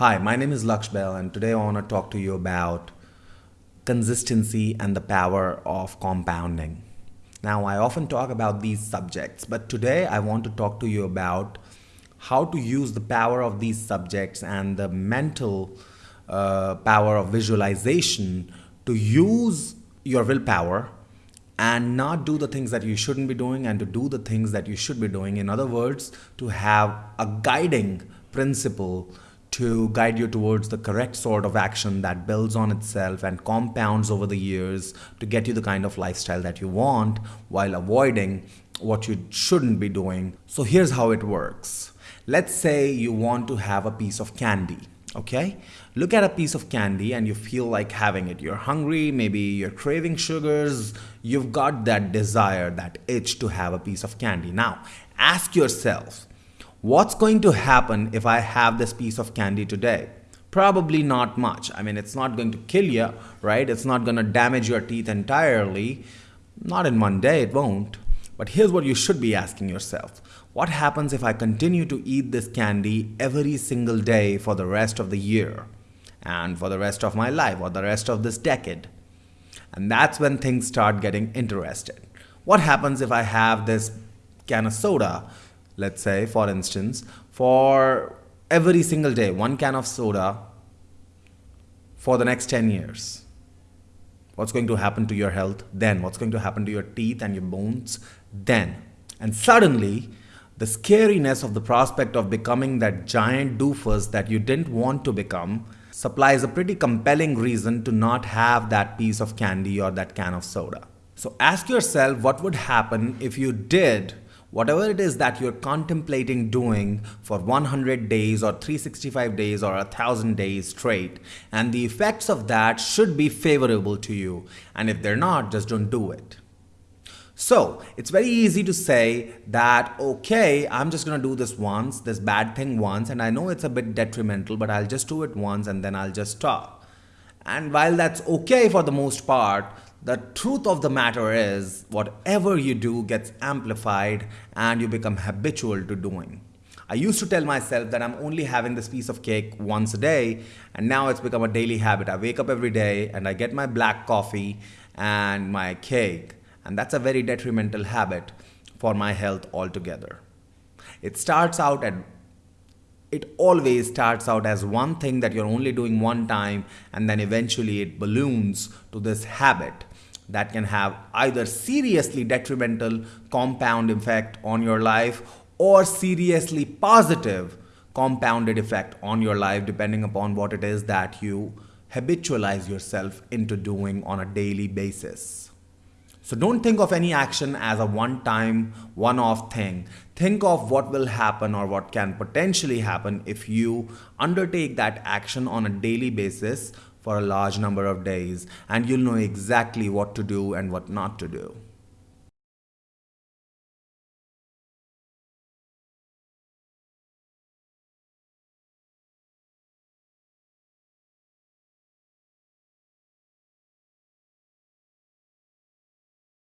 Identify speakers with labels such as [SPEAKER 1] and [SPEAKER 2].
[SPEAKER 1] Hi, my name is Laksh and today I want to talk to you about consistency and the power of compounding. Now, I often talk about these subjects, but today I want to talk to you about how to use the power of these subjects and the mental uh, power of visualization to use your willpower and not do the things that you shouldn't be doing and to do the things that you should be doing. In other words, to have a guiding principle to guide you towards the correct sort of action that builds on itself and compounds over the years to get you the kind of lifestyle that you want while avoiding what you shouldn't be doing. So here's how it works. Let's say you want to have a piece of candy. Okay, look at a piece of candy and you feel like having it. You're hungry, maybe you're craving sugars, you've got that desire, that itch to have a piece of candy. Now, ask yourself, What's going to happen if I have this piece of candy today? Probably not much. I mean, it's not going to kill you, right? It's not going to damage your teeth entirely. Not in one day, it won't. But here's what you should be asking yourself. What happens if I continue to eat this candy every single day for the rest of the year? And for the rest of my life or the rest of this decade? And that's when things start getting interested. What happens if I have this can of soda let's say for instance for every single day one can of soda for the next 10 years. What's going to happen to your health then? What's going to happen to your teeth and your bones then? And suddenly the scariness of the prospect of becoming that giant doofus that you didn't want to become supplies a pretty compelling reason to not have that piece of candy or that can of soda. So ask yourself what would happen if you did whatever it is that you're contemplating doing for 100 days or 365 days or 1000 days straight and the effects of that should be favorable to you. And if they're not just don't do it. So it's very easy to say that okay i'm just going to do this once this bad thing once and i know it's a bit detrimental but i'll just do it once and then i'll just stop. And while that's okay for the most part the truth of the matter is, whatever you do gets amplified and you become habitual to doing. I used to tell myself that I'm only having this piece of cake once a day, and now it's become a daily habit. I wake up every day and I get my black coffee and my cake, and that's a very detrimental habit for my health altogether. It starts out at it always starts out as one thing that you're only doing one time and then eventually it balloons to this habit that can have either seriously detrimental compound effect on your life or seriously positive compounded effect on your life depending upon what it is that you habitualize yourself into doing on a daily basis. So don't think of any action as a one-time, one-off thing. Think of what will happen or what can potentially happen if you undertake that action on a daily basis for a large number of days and you'll know exactly what to do and what not to do.